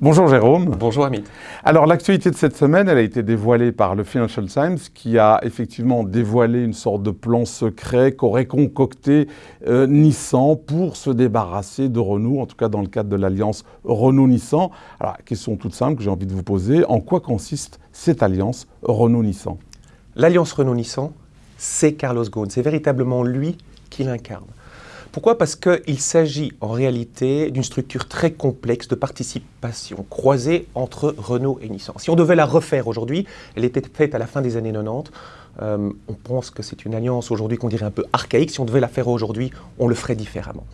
Bonjour Jérôme. Bonjour Amit. Alors l'actualité de cette semaine, elle a été dévoilée par le Financial Times qui a effectivement dévoilé une sorte de plan secret qu'aurait concocté euh, Nissan pour se débarrasser de Renault, en tout cas dans le cadre de l'alliance Renault-Nissan. Alors question toute simple que j'ai envie de vous poser, en quoi consiste cette alliance Renault-Nissan? L'alliance Renault-Nissan, c'est Carlos Ghosn, c'est véritablement lui qui l'incarne. Pourquoi? Parce qu'il s'agit en réalité d'une structure très complexe de participation croisée entre Renault et Nissan. Si on devait la refaire aujourd'hui, elle était faite à la fin des années 90. Euh, on pense que c'est une alliance aujourd'hui qu'on dirait un peu archaïque. Si on devait la faire aujourd'hui, on le ferait différemment.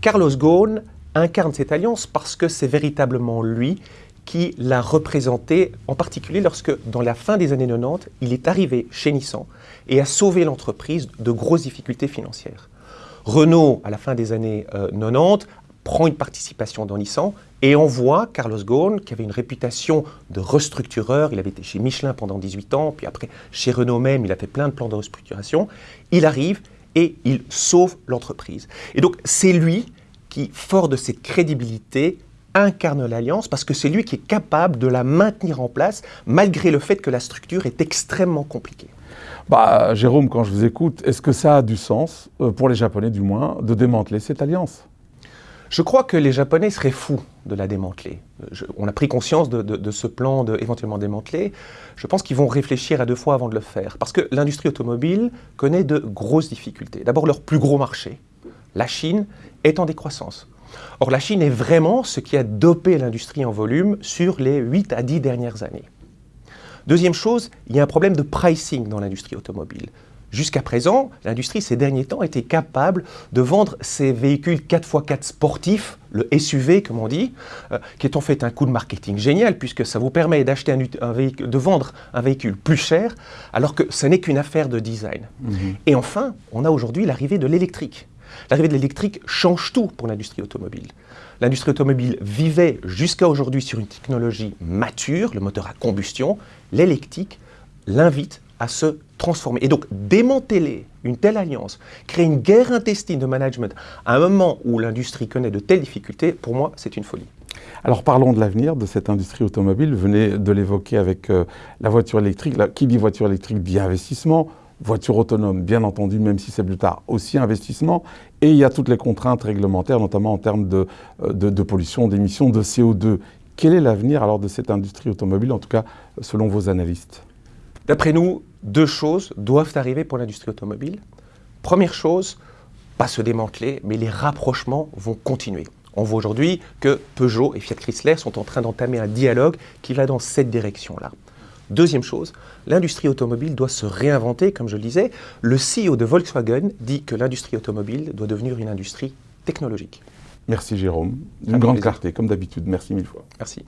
Carlos Ghosn incarne cette alliance parce que c'est véritablement lui qui l'a représenté, en particulier lorsque, dans la fin des années 90, il est arrivé chez Nissan et a sauvé l'entreprise de grosses difficultés financières. Renault, à la fin des années 90, euh, prend une participation dans Nissan et envoie Carlos Ghosn, qui avait une réputation de restructureur, il avait été chez Michelin pendant 18 ans, puis après chez Renault même, il a fait plein de plans de restructuration, il arrive et il sauve l'entreprise. Et donc c'est lui qui, fort de cette crédibilité, incarne l'alliance parce que c'est lui qui est capable de la maintenir en place malgré le fait que la structure est extrêmement compliquée. Bah, Jérôme, quand je vous écoute, est-ce que ça a du sens, euh, pour les Japonais du moins, de démanteler cette alliance? Je crois que les Japonais seraient fous de la démanteler. on a pris conscience de, ce plan de éventuellement démanteler. Je pense qu'ils vont réfléchir à deux fois avant de le faire. Parce que l'industrie automobile connaît de grosses difficultés. D'abord, leur plus gros marché, la Chine, est en décroissance. Or, la Chine est vraiment ce qui a dopé l'industrie en volume sur les 8 à 10 dernières années. Deuxième chose, il y a un problème de pricing dans l'industrie automobile. Jusqu'à présent, l'industrie ces derniers temps était capable de vendre ses véhicules 4x4 sportifs, le SUV comme on dit, euh, qui est en fait un coup de marketing génial puisque ça vous permet d'acheter un, véhicule, de vendre un véhicule plus cher alors que ce n'est qu'une affaire de design. Mhm. Et enfin, on a aujourd'hui l'arrivée de l'électrique. L'arrivée de l'électrique change tout pour l'industrie automobile. L'industrie automobile vivait jusqu'à aujourd'hui sur une technologie mature, le moteur à combustion. L'électrique l'invite à se transformer. Et donc, démanteler une telle alliance, créer une guerre intestine de management à un moment où l'industrie connaît de telles difficultés, pour moi, c'est une folie. Alors parlons de l'avenir de cette industrie automobile. Vous venez de l'évoquer avec euh, la voiture électrique. qui dit voiture électrique dit investissement voiture autonome, bien entendu, même si c'est plus tard, aussi investissement. Et il y a toutes les contraintes réglementaires, notamment en termes de, euh, de, pollution, d'émissions de CO2. Quel est l'avenir alors de cette industrie automobile, en tout cas selon vos analystes? D'après nous, deux choses doivent arriver pour l'industrie automobile. Première chose, pas se démanteler, mais les rapprochements vont continuer. On voit aujourd'hui que Peugeot et Fiat Chrysler sont en train d'entamer un dialogue qui va dans cette direction-là. Deuxième chose, l'industrie automobile doit se réinventer, comme je le disais. Le CEO de Volkswagen dit que l'industrie automobile doit devenir une industrie technologique. Merci Jérôme. Une grande clarté, comme d'habitude. Merci mille fois. Merci.